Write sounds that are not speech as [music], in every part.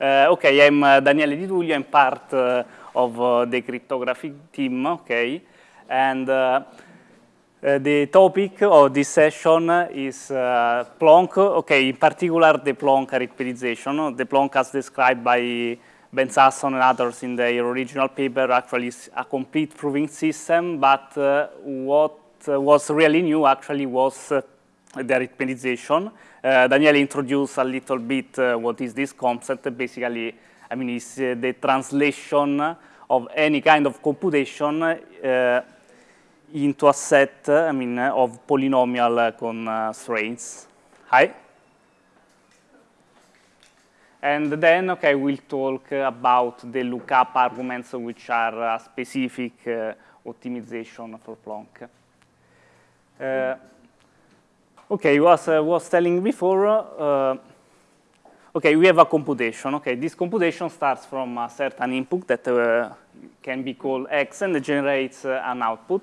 okay, I'm Daniele Di Tullio. I'm part of the cryptography team, okay? And uh, the topic of this session is uh, Plonk, okay, in particular the Plonk arithmetization. The Plonk as described by Ben Sasson and others in their original paper actually is a complete proving system, but uh, what was really new actually was uh, the arithmetization. Uh, Daniele introduced a little bit uh, what is this concept. Basically, I mean, it's the translation of any kind of computation into a set, I mean, of polynomial constraints. Hi. And then, okay, we'll talk about the lookup arguments, which are a specific uh, optimization for Plonk. Uh, okay, was uh, was telling before. Uh, okay, we have a computation. Okay, this computation starts from a certain input that uh, can be called x and generates uh, an output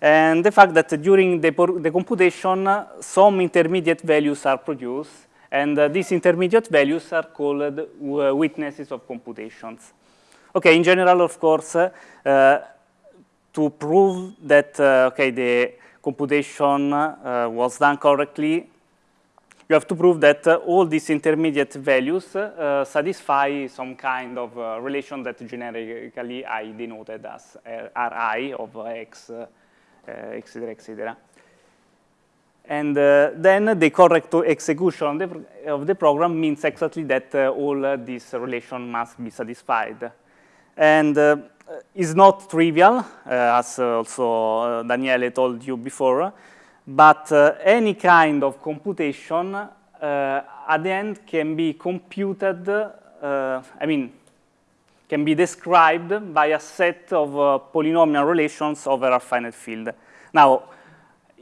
and the fact that during the, the computation, some intermediate values are produced, and uh, these intermediate values are called uh, witnesses of computations. Okay, in general, of course, uh, to prove that uh, okay, the computation uh, was done correctly, you have to prove that uh, all these intermediate values satisfy some kind of relation that generically I denoted as Ri of x etc., etc. And uh, then the correct execution of the, of the, program means exactly that uh, all uh, these relations must be satisfied. And uh, it's not trivial, uh, as also uh, Daniele told you before, but uh, any kind of computation uh, at the end can be computed, uh, I mean, can be described by a set of polynomial relations over a finite field. Now,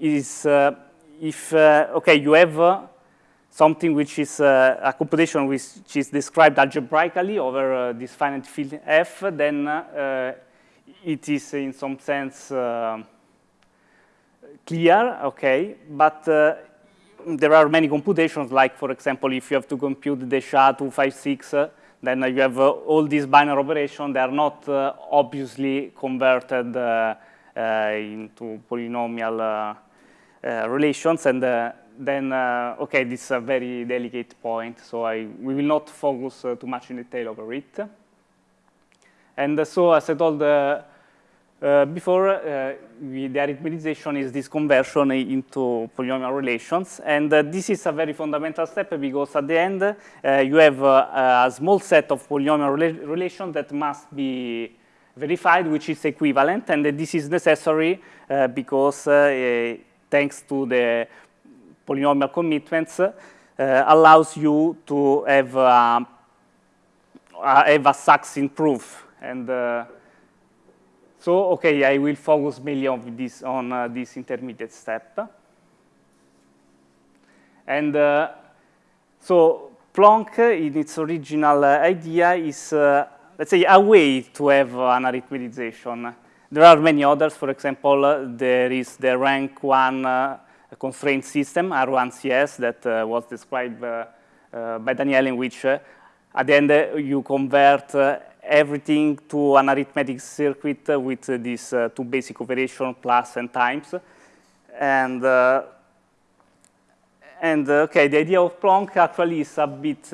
is, if, okay, you have something which is uh, a computation which is described algebraically over uh, this finite field f, then it is in some sense clear, okay, but there are many computations, like, for example, if you have to compute the SHA-256, then you have uh, all these binary operations. They are not uh, obviously converted uh, into polynomial relations. And then, okay, this is a very delicate point. So I, we will not focus too much in detail over it. And so as I told uh, before, uh, we, the arithmetization is this conversion into polynomial relations. And uh, this is a very fundamental step because at the end, uh, you have uh, a small set of polynomial rela relations that must be verified, which is equivalent. And this is necessary uh, because thanks to the polynomial commitments, allows you to have, have a succinct proof. And so, okay, I will focus mainly on this, on uh, this intermediate step. And uh, so Plonk, in its original uh, idea, is, uh, let's say, a way to have an arithmetization. There are many others. For example, there is the rank one uh, constraint system, R1CS, that uh, was described by Daniel, in which at the end you convert everything to an arithmetic circuit with uh, these uh, two basic operations, plus and times. And, uh, and okay, the idea of Plonk actually is a bit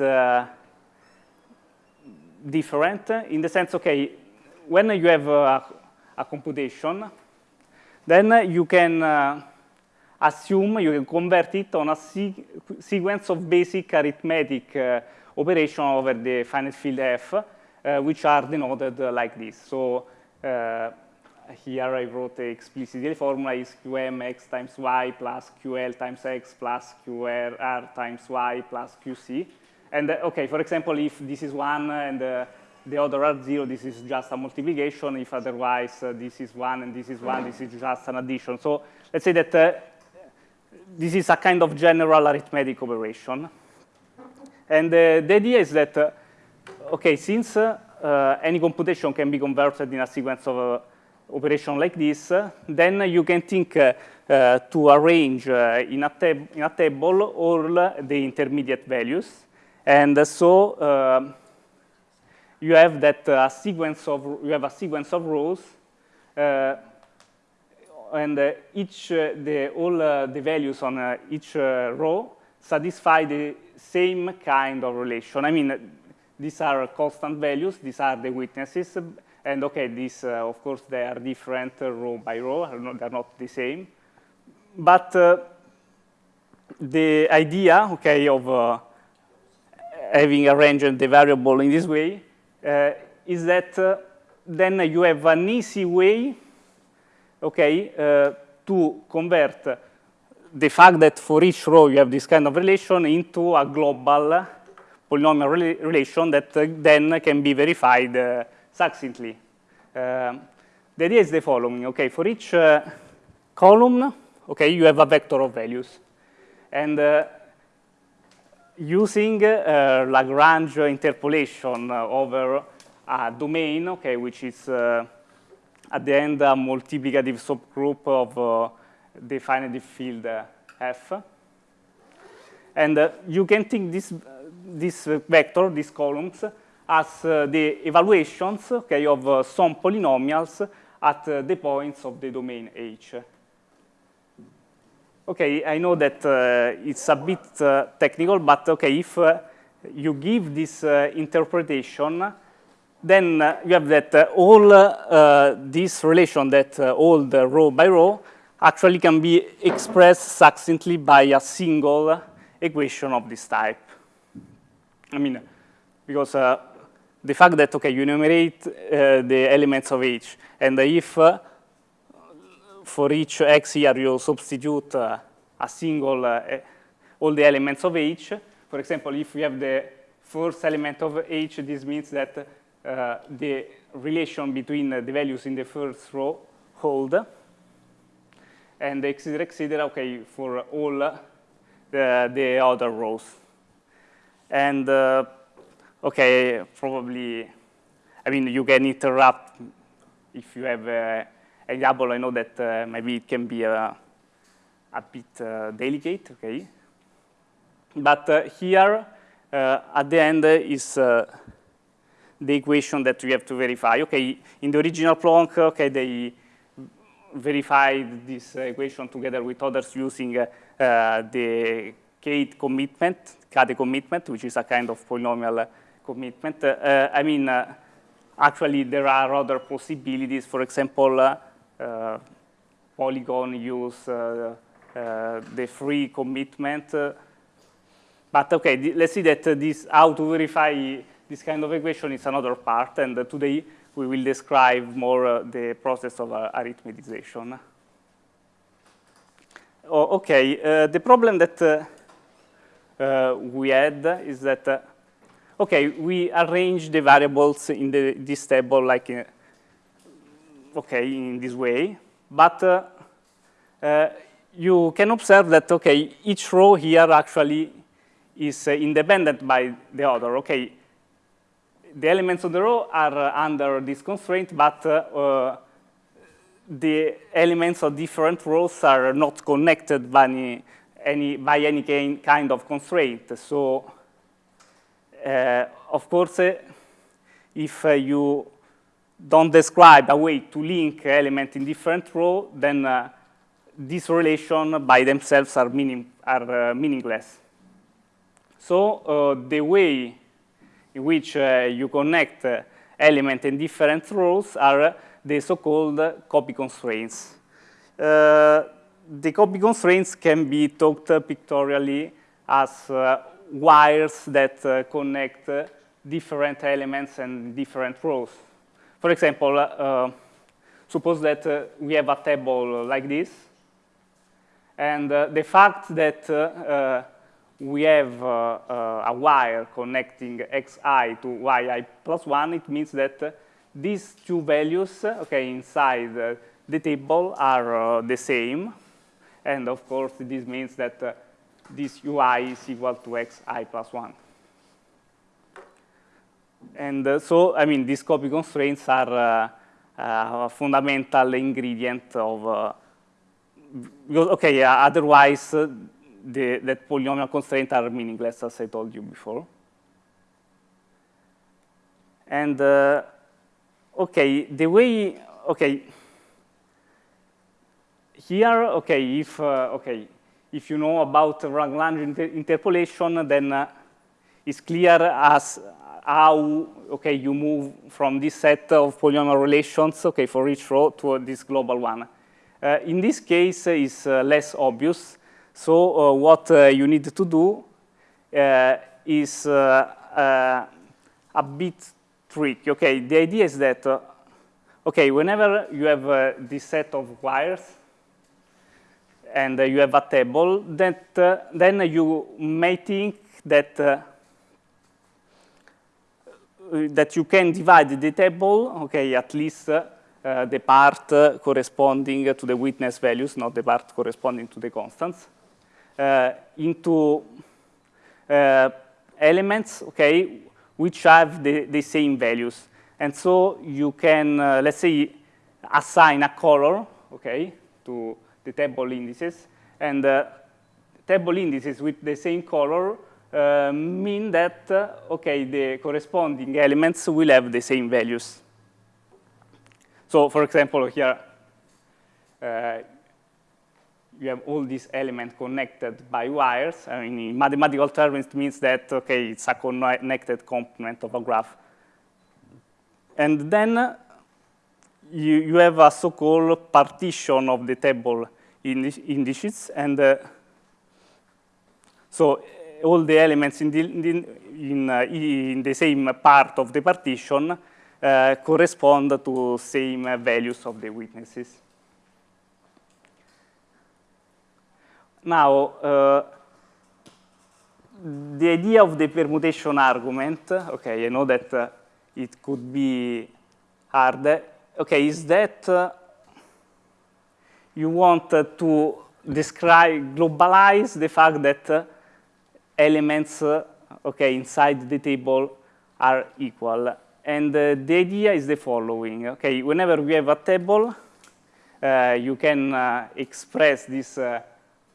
different in the sense, okay, when you have a, computation, then you can uh, assume, you can convert it on a se sequence of basic arithmetic uh, operation over the finite field f, uh, which are denoted uh, like this. So uh, here I wrote explicitly the formula is qm x times y plus ql times x plus qr times y plus qc. And okay, for example, if this is 1 and the other are 0, this is just a multiplication. If otherwise uh, this is 1 and this is 1, this is just an addition. So let's say that uh, this is a kind of general arithmetic operation. And uh, the idea is that okay, since uh, any computation can be converted in a sequence of uh, operation like this, then you can think uh, to arrange in, a in a table all the intermediate values. And so you have that sequence of you have a sequence of rows, and each the all the values on each row satisfy the same kind of relation. I mean, these are constant values. These are the witnesses. And OK, these, uh, of course, they are different uh, row by row. They're not the same. But uh, the idea, OK, of uh, having arranged the variable in this way uh, is that uh, then you have an easy way, OK, to convert the fact that for each row you have this kind of relation into a global polynomial rela relation that uh, then can be verified uh, succinctly. Uh, the idea is the following. Okay, for each uh, column, okay, you have a vector of values, and uh, using uh, Lagrange interpolation over a domain, okay, which is at the end a multiplicative subgroup of the finite field f. And uh, you can think this, uh, this vector, these columns, as uh, the evaluations okay, of some polynomials at the points of the domain H. Okay, I know that uh, it's a bit uh, technical, but okay, if uh, you give this interpretation, then you have that all this relation that all the row by row actually can be expressed succinctly by a single equation of this type. I mean, because uh, the fact that, okay, you enumerate uh, the elements of H, and if uh, for each x here you substitute uh, a single, uh, all the elements of H, for example, if we have the first element of H, this means that uh, the relation between the values in the first row hold and etc. etc. okay, for all the, the other rows. And uh, okay, probably, I mean, you can interrupt if you have uh, example. I know that uh, maybe it can be a, a bit uh, delicate, okay? But uh, here, uh, at the end is uh, the equation that we have to verify. Okay, in the original Plonk, okay, they verified this uh, equation together with others using uh, uh the Kate commitment, Kate commitment, which is a kind of polynomial uh, commitment. Uh, I mean, uh, actually, there are other possibilities. For example, Polygon use the FRI commitment. but OK, let's see that this how to verify this kind of equation is another part. And today, we will describe more uh, the process of uh, arithmetization. Oh, okay, uh, the problem that uh, uh, we had is that, uh, okay, we arrange the variables in the, this table like, in, okay, in this way, but you can observe that, okay, each row here actually is independent by the other. Okay, the elements of the row are uh, under this constraint, but uh, the elements of different rows are not connected by any, any by any kind of constraint. So, uh, of course, uh, if uh, you don't describe a way to link elements in different rows, then uh, these relations by themselves are, meaning, are meaningless. So the way in which uh, you connect uh, elements in different rows are the so-called copy constraints. Uh, the copy constraints can be talked pictorially as wires that connect different elements and different rows. For example, uh, suppose that uh, we have a table like this, and uh, the fact that we have uh, uh, a wire connecting xi to yi plus 1, it means that uh, these two values okay, inside the table are the same. And of course, this means that this ui is equal to xi plus 1. And uh, so, I mean, these copy constraints are uh, uh, a fundamental ingredient of, okay, otherwise the, that polynomial constraints are meaningless, as I told you before. And uh, okay, the way, okay, here, okay, if, uh, okay, if you know about Lagrange inter interpolation, then uh, it's clear as how, okay, you move from this set of polynomial relations, okay, for each row to this global one. Uh, in this case, it's uh, less obvious. So uh, what uh, you need to do is a bit tricky. Okay, the idea is that, okay, whenever you have this set of wires, and uh, you have a table, that, uh, then you may think that, uh, that you can divide the table, okay, at least the part corresponding to the witness values, not the part corresponding to the constants, into elements, okay, which have the, the same values. And so you can, uh, let's say, assign a color, okay, to the table indices. And uh, table indices with the same color uh, mean that, uh, okay, the corresponding elements will have the same values. So, for example, here, uh, you have all these elements connected by wires. I mean, in mathematical terms, it means that, okay, it's a connected component of a graph. And then you, you have a so-called partition of the table in indices. And uh, so uh, all the elements in the, in, uh, in the same part of the partition uh, correspond to same values of the witnesses. Now, uh, the idea of the permutation argument, okay, I know that uh, it could be hard, okay, is that uh, you want to describe, globalize the fact that uh, elements, uh, okay, inside the table are equal. And uh, the idea is the following, okay, whenever we have a table, uh, you can uh, express this uh,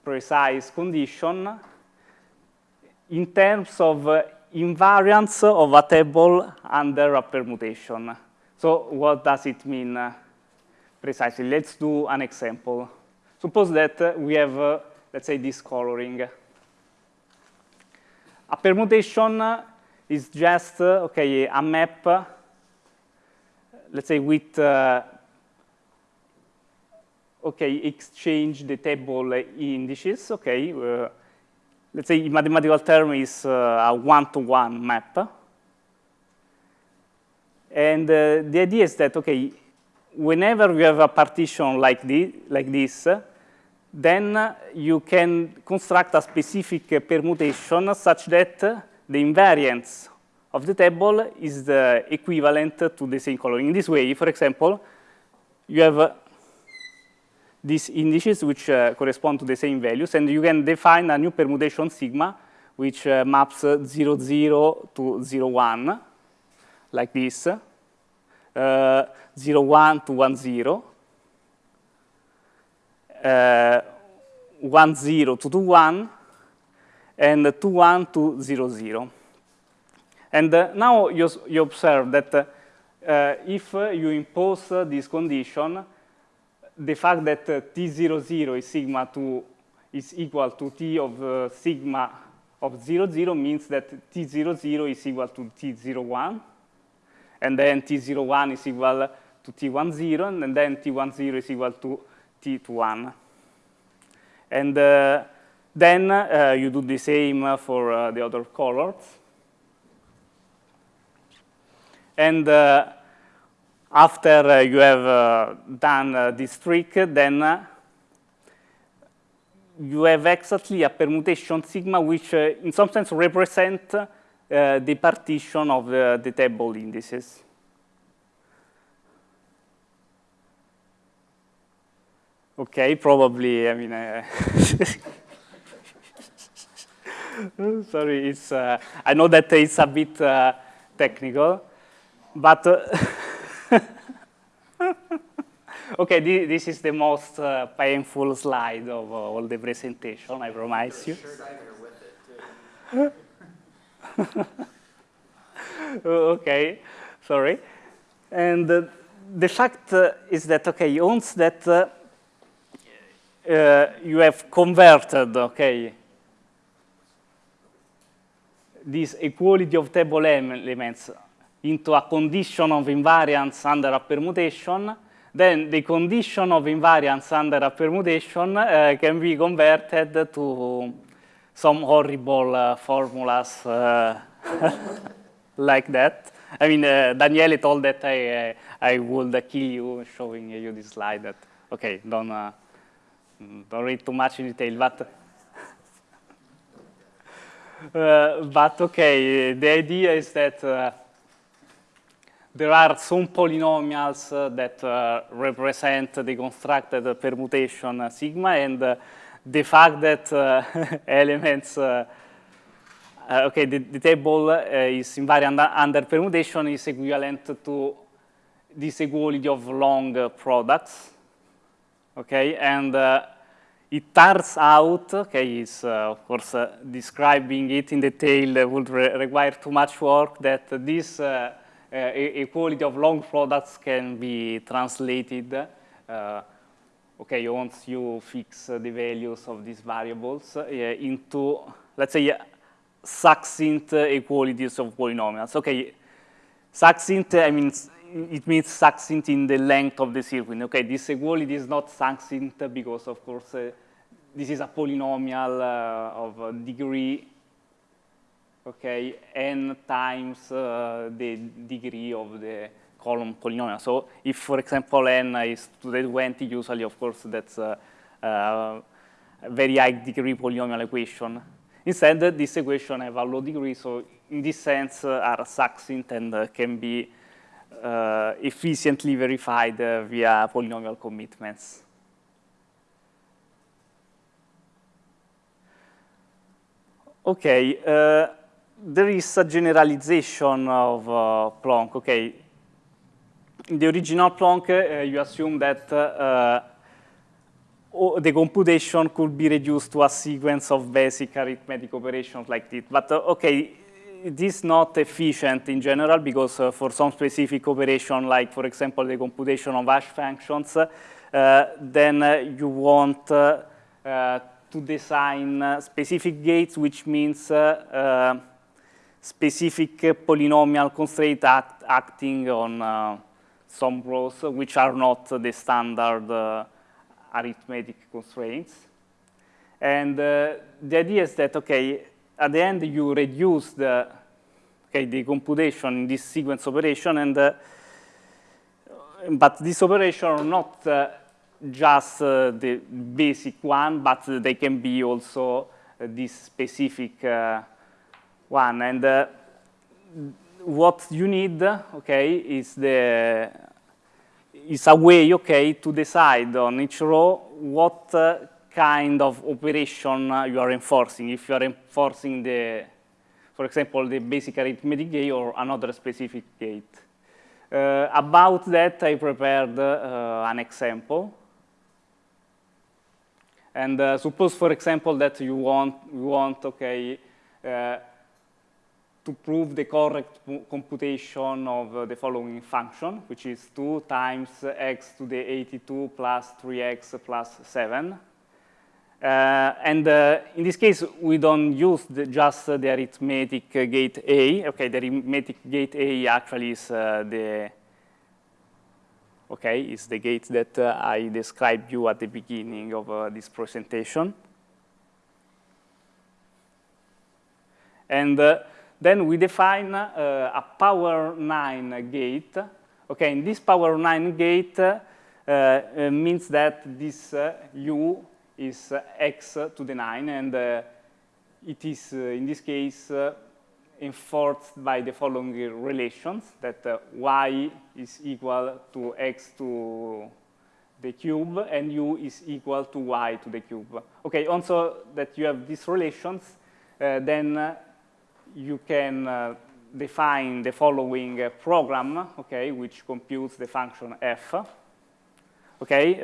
precise condition in terms of invariance of a table under a permutation. So what does it mean uh, precisely? Let's do an example. Suppose that uh, we have, uh, let's say, this coloring. A permutation is just, okay, a map, let's say, with, okay, exchange the table indices, okay, uh, let's say in mathematical term is uh, a one-to-one -one map. And uh, the idea is that, okay, whenever you have a partition like, the, like this, then you can construct a specific permutation such that the invariance of the table is the equivalent to the same color. In this way, for example, you have these indices which uh, correspond to the same values, and you can define a new permutation sigma which uh, maps 0, 0 to 0, 1, like this, uh, 0, 1 to 1, 0, uh, 1, 0 to 2, 1, and 2, 1 to 0, 0. And uh, now you, you, observe that uh, if you impose this condition, the fact that uh, T00 is sigma 2 is equal to T of uh, sigma of 0, 0 means that T00 is equal to T01, and then T01 is equal to T10, and then T10 is equal to T21. And uh, then uh, you do the same for uh, the other colors. And uh, after uh, you have uh, done uh, this trick, then you have exactly a permutation sigma which in some sense represent the partition of the, the table indices. Okay, probably, I mean, uh, [laughs] sorry, it's, uh, I know that it's a bit uh, technical, but [laughs] [laughs] okay, this is the most uh, painful slide of uh, all the presentation, I promise you. [laughs] okay, sorry. And uh, the fact uh, is that, okay, once that uh, uh, you have converted, okay, this equality of table elements into a condition of invariance under a permutation, then the condition of invariance under a permutation uh, can be converted to some horrible uh, formulas uh, [laughs] like that. I mean, uh, Daniele told that I, I would kill you showing you this slide. That okay, don't uh, don't read too much in detail, but [laughs] uh, but okay, the idea is that uh, there are some polynomials uh, that uh, represent the constructed permutation uh, sigma, and uh, the fact that [laughs] elements, okay, the, the table is invariant under permutation is equivalent to this equality of long products, okay, and it turns out, okay, is uh, of course uh, describing it in detail uh, would re require too much work that this uh, uh, equality of long products can be translated, uh, okay, once you fix the values of these variables into, let's say, succinct equalities of polynomials. Okay, succinct, I mean, it means succinct in the length of the circuit. Okay, this equality is not succinct because, of course, uh, this is a polynomial uh, of degree, okay, n times uh, the degree of the column polynomial. So if, for example, n is to the 20, usually, of course, that's a, a very high degree polynomial equation. Instead, this equation have a low degree, so in this sense uh, are succinct and uh, can be uh, efficiently verified uh, via polynomial commitments. Okay, uh, there is a generalization of uh. Okay, in the original Plonk, uh, you assume that uh, the computation could be reduced to a sequence of basic arithmetic operations like this. But okay, it is not efficient in general because uh, for some specific operation, like for example the computation of hash functions, uh, then uh, you want uh, uh, to design uh, specific gates, which means specific polynomial constraint act acting on some rows, which are not the standard arithmetic constraints. And the idea is that, okay, at the end you reduce the okay the computation in this sequence operation and uh, but this operation are not uh, just uh, the basic one but they can be also uh, this specific uh, one and uh, what you need okay is the is a way okay to decide on each row what kind of operation uh, you are enforcing. If you are enforcing the, for example, the basic arithmetic gate or another specific gate. Uh, about that, I prepared uh, an example. And uh, suppose, for example, that you want, you want okay, uh, to prove the correct computation of uh, the following function, which is 2 times x to the 82 plus 3x plus 7. Uh, and uh, in this case, we don't use the, just the arithmetic gate A. Okay, the arithmetic gate A actually is uh, the okay is the gate that uh, I described you at the beginning of uh, this presentation. And then we define a power 9 gate. Okay, and this power 9 gate means that this U is uh, x to the 9, and uh, it is, uh, in this case, enforced by the following relations, that y is equal to x to the cube, and u is equal to y to the cube. Okay, also that you have these relations, uh, then uh, you can uh, define the following program, okay, which computes the function f. Okay,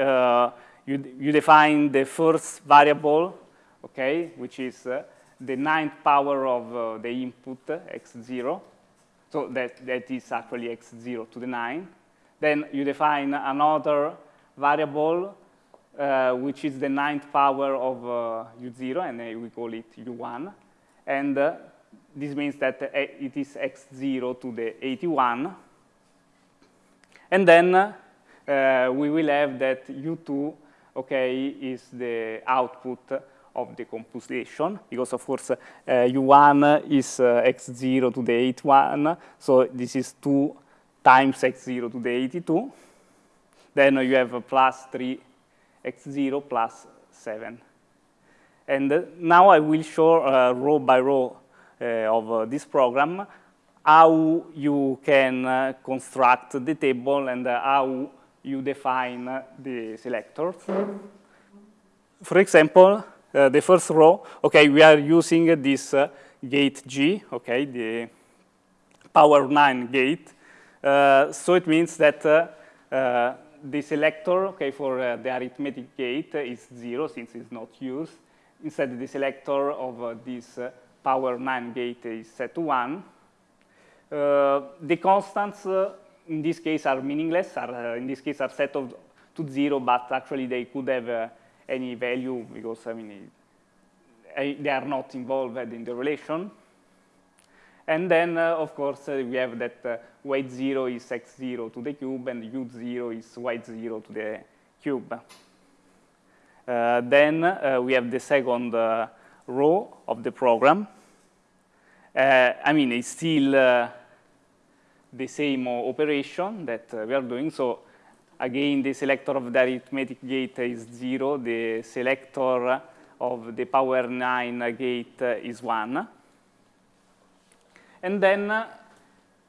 you, you define the first variable, okay, which is uh, the ninth power of uh, the input, x0. so that, that is actually x0 to the 9. Then you define another variable, uh, which is the ninth power of uh, u0, and uh, we call it u1. And uh, this means that uh, it is x0 to the 81. And then uh, we will have that u2, okay, is the output of the computation, because of course uh, u1 is uh, x0 to the 81, so this is 2 times x0 to the 82. Then you have a plus 3 x0 plus 7. And now I will show row by row Eh, of uh, this program how you can eh, construct the table and how you define the selectors. For example, uh, the first row, okay, we are using this uh, gate G, okay, the power 9 gate. So it means that the selector, okay, for the arithmetic gate is 0 since it's not used. Instead, the selector of this power 9 gate is set to 1. the constants in this case are meaningless, are, in this case are set of, to 0, but actually they could have any value because I mean it, they are not involved in the relation. And then, uh, of course, uh, we have that uh, weight 0 is x0 to the cube and u0 is y0 to the cube. Uh, then uh, we have the second uh, row of the program. I mean, it's still the same operation that we are doing. So Again, the selector of the arithmetic gate is 0. The selector of the power 9 gate is 1. And then uh,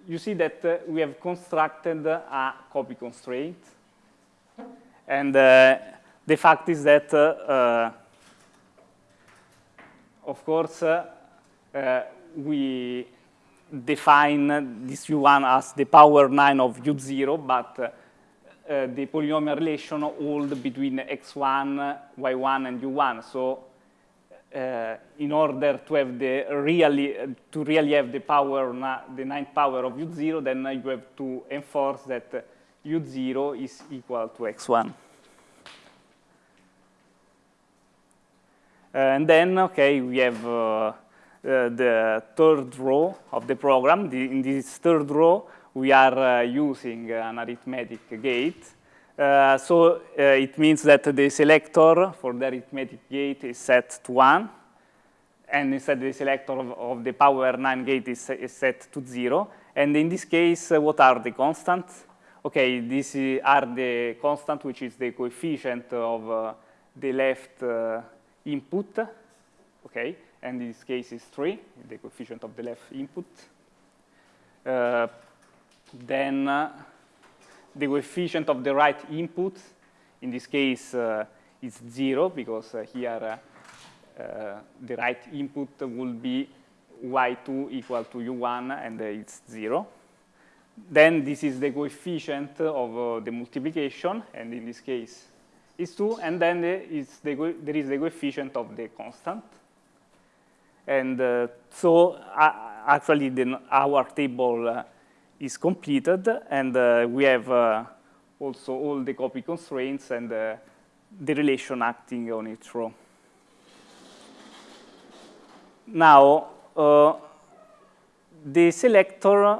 you see that uh, we have constructed a copy constraint. And uh, the fact is that, uh, of course, uh, uh, we define this u1 as the power 9 of u0, but uh, the polynomial relation hold between x1, y1, and u1. So uh, in order to have the really, uh, to really have the power, the ninth power of u0, then you have to enforce that u0 is equal to x1. And then, okay, we have uh, the third row of the program. The, in this third row, we are uh, using an arithmetic gate. Uh, so uh, it means that the selector for the arithmetic gate is set to 1, and instead the selector of, of the power 9 gate is, is, set to 0. And in this case, uh, what are the constants? Okay, these are the constant, which is the coefficient of uh, the left uh, input, okay, and in this case is 3, the coefficient of the left input, uh, then uh, the coefficient of the right input, in this case, uh, is zero because uh, here uh, the right input will be y2 equal to u1 and it's zero. Then this is the coefficient of the multiplication, and in this case is 2, and then the there is the coefficient of the constant. And uh, so uh, actually the, our table uh, is completed, and uh, we have uh, also all the copy constraints and uh, the relation acting on each row. Now, the selector,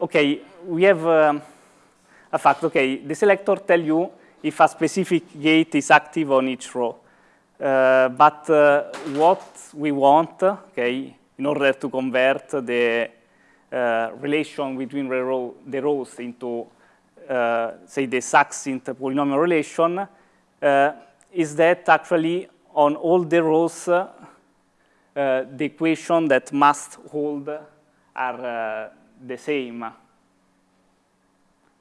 okay, we have um, a fact, okay, the selector tell you if a specific gate is active on each row. Uh, but uh, what we want, okay, in order to convert the uh, relation between the, row, the rows into, uh, say, the succinct polynomial relation uh, is that actually on all the rows, uh, the equation that must hold are the same.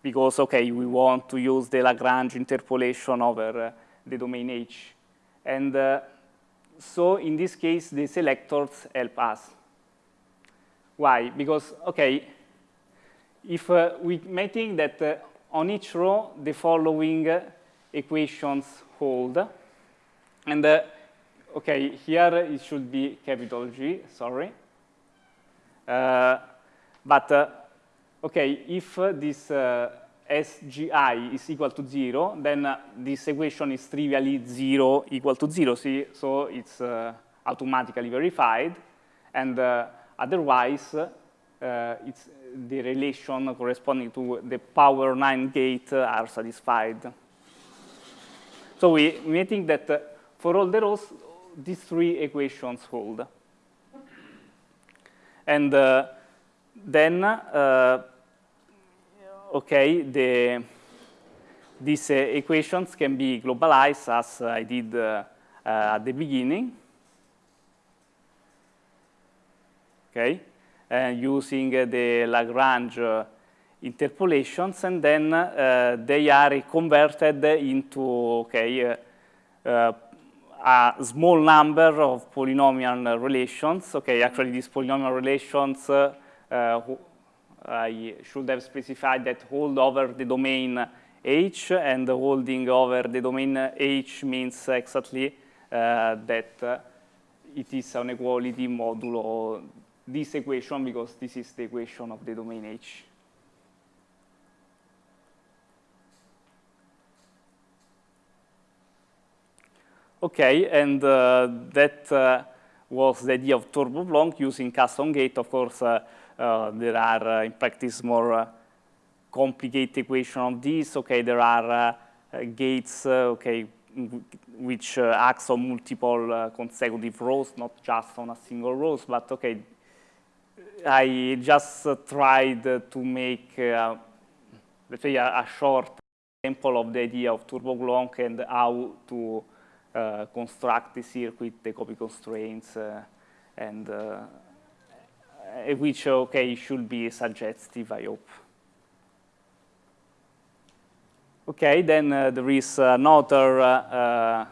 Because, okay, we want to use the Lagrange interpolation over the domain H. And so in this case, the selectors help us. Why? Because, okay, if uh, we may think that uh, on each row the following uh, equations hold, and uh, okay, here it should be capital G, sorry. but, okay, if this uh, SGI is equal to 0, then uh, this equation is trivially 0 equal to 0, see? so it's uh, automatically verified. And otherwise, it's the relation corresponding to the power 9 gate are satisfied. So we, we think that uh, for all the rows, these three equations hold. And uh, then, uh, okay, the, these uh, equations can be globalized as I did uh, uh, at the beginning. Okay, and using the Lagrange interpolations, and then uh, they are converted into okay, uh, a small number of polynomial relations. Okay, actually these polynomial relations uh, I should have specified that hold over the domain H, and holding over the domain H means exactly uh, that uh, it is an equality modulo this equation because this is the equation of the domain H. Okay, and uh, that uh, was the idea of TurboPlonk using custom gate. Of course, uh, uh there are uh, in practice more uh, complicated equation of this. Okay, there are gates, okay, which acts on multiple consecutive rows, not just on a single rows, but okay, I just tried to make, let's say, a, a short example of the idea of TurboPlonk and how to uh, construct the circuit, the copy constraints, uh, and uh, which, okay, should be suggestive, I hope. Okay, then uh, there is another uh,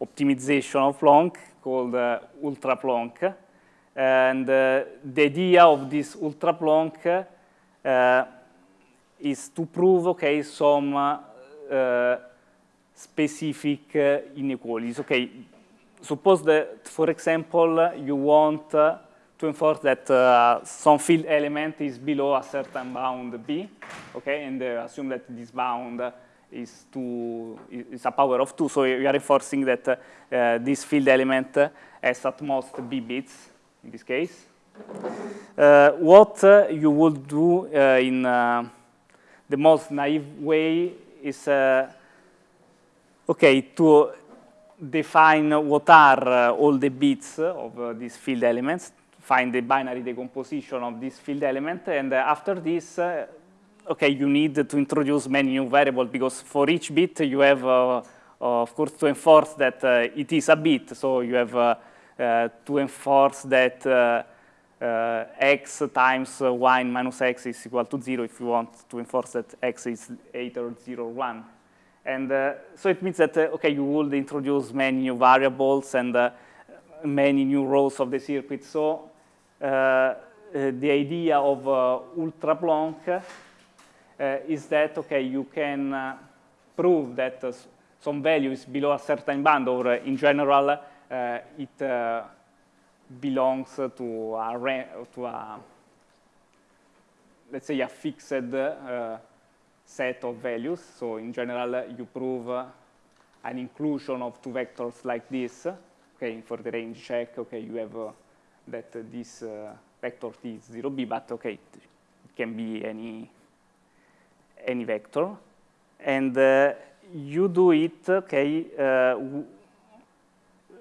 optimization of Plonk called uh, Ultra Plonk. And the idea of this Ultra Plonk is to prove, okay, some specific uh, inequalities. Okay, suppose that, for example, you want uh, to enforce that uh, some field element is below a certain bound B, okay, and uh, assume that this bound is two is a power of two. So you are enforcing that uh, this field element has at most B bits in this case. Uh, what you would do in the most naive way is okay, to define what are uh, all the bits of uh, these field elements, find the binary decomposition of this field element, and uh, after this, uh, okay, you need to introduce many new variables because for each bit you have, uh, of course, to enforce that uh, it is a bit, so you have to enforce that x times y minus x is equal to 0 if you want to enforce that x is 8 or 0 or 1. And uh, so it means that, uh, okay, you would introduce many new variables and uh, many new rows of the circuit. So Uh, the idea of uh, ultra Plonk uh, is that, okay, you can prove that some value is below a certain band, or in general, it belongs to a, to a, let's say, a fixed uh, set of values. So in general, you prove an inclusion of two vectors like this. Okay, for the range check, okay, you have uh, that this uh, vector t is 0b, but okay, it can be any any vector, and uh, you do it, okay, uh,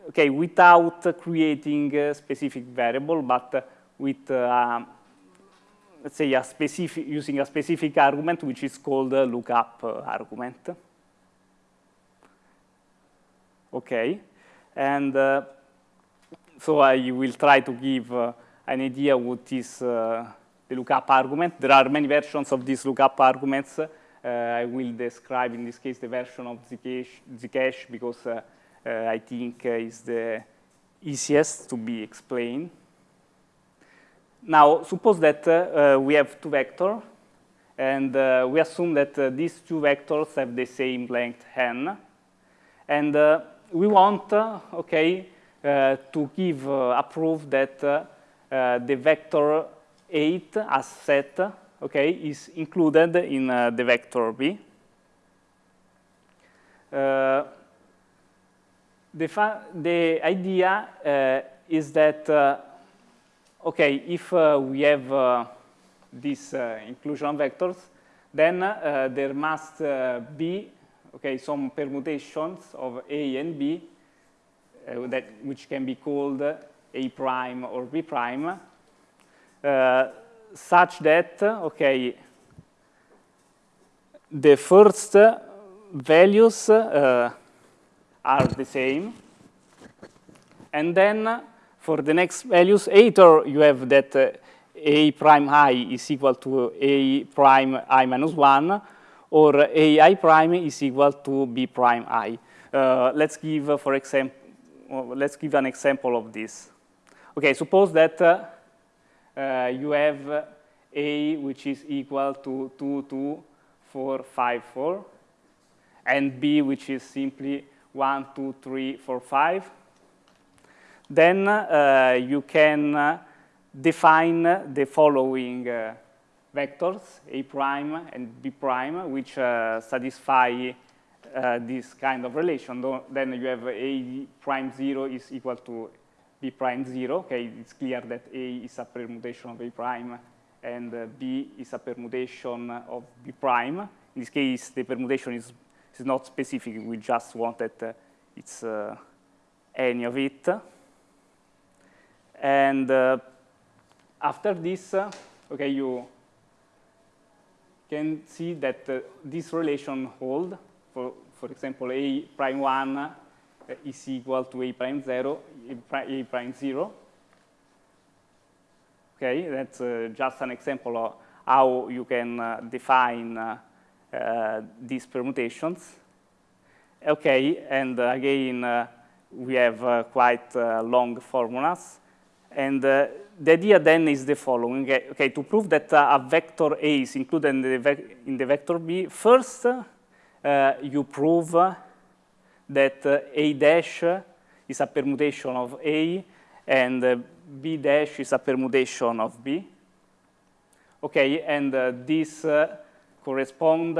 okay, without creating a specific variable, but with let's say, a specific, using a specific argument, which is called a lookup argument. Okay, and uh, so I will try to give uh, an idea what is uh, the lookup argument. There are many versions of these lookup arguments. Uh, I will describe, in this case, the version of Zcash, Zcash because I think is the easiest to be explained. Now, suppose that uh, we have two vectors, and uh, we assume that uh, these two vectors have the same length n, and we want, okay, to give a proof that uh, the vector 8 as set, okay, is included in uh, the vector B. Uh, the, the idea uh, is that, uh, okay, if we have these inclusion vectors, then there must be, okay, some permutations of A and B that, which can be called A prime or B prime, such that, okay, the first values uh, are the same. And then for the next values, either you have that uh, a prime i is equal to a prime i minus 1, or a i prime is equal to b prime i. Uh, let's give, uh, for example, well, let's give an example of this. Okay, suppose that uh, uh, you have a which is equal to 2, 2, 4, 5, 4, and b which is simply 1, 2, 3, 4, 5. Then uh, you can uh, define the following uh, vectors, a prime and b prime, which uh, satisfy uh, this kind of relation. Then you have a prime 0 is equal to b prime 0. Okay, it's clear that a is a permutation of a prime and uh, b is a permutation of b prime. In this case, the permutation is it's not specific. We just wanted uh, it's uh, any of it. And uh, after this, uh, okay, you can see that uh, this relation hold. For, for example, a prime 1 uh, is equal to a prime 0, a prime 0. Okay, that's just an example of how you can define uh, these permutations. Okay, and uh, again, uh, we have quite long formulas. And the idea then is the following. Okay, to prove that a vector A is included in the, in the vector B, first you prove that A dash is a permutation of A and B dash is a permutation of B. Okay, and uh, this uh, correspond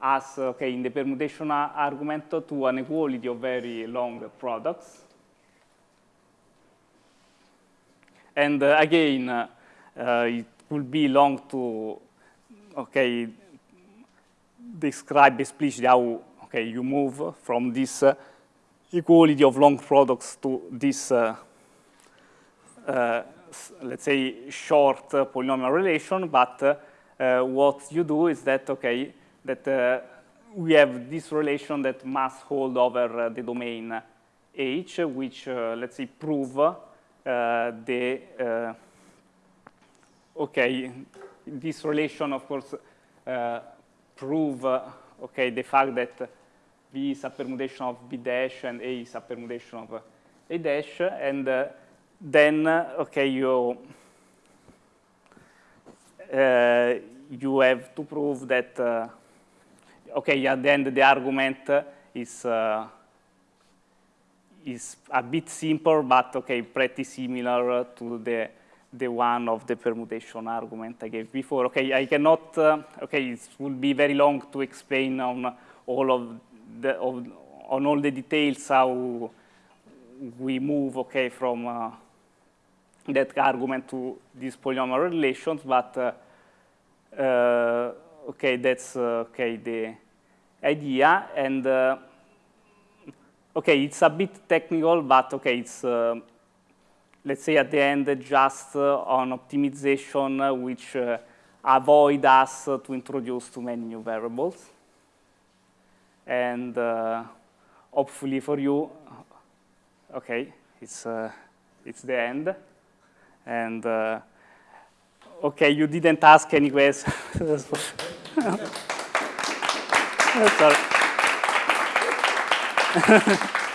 as, okay, in the permutation argument to an equality of very long products. And uh, again, it will be long to, okay, describe explicitly how, okay, you move from this uh, equality of long products to this, uh, uh, let's say, short polynomial relation, but uh, what you do is that, okay, that uh, we have this relation that must hold over uh, the domain H, which, let's say, prove the, okay, this relation, of course, prove, okay, the fact that B is a permutation of B dash and A is a permutation of A dash, and uh, then, okay, you uh, you have to prove that, uh, okay, at the end the argument is, uh, is a bit simpler, but okay, pretty similar to the, the one of the permutation argument I gave before. Okay, I cannot, uh, okay, it would be very long to explain on all of the, of, on all the details how we move, okay, from uh, that argument to these polynomial relations, but uh, uh, okay, that's uh, okay the idea, and uh, okay, it's a bit technical, but okay, it's let's say at the end just uh, on optimization, which uh, avoid us to introduce too many new variables, and uh, hopefully for you, okay, it's it's the end, and. Okay, you didn't ask any questions. [laughs] Sorry. [laughs]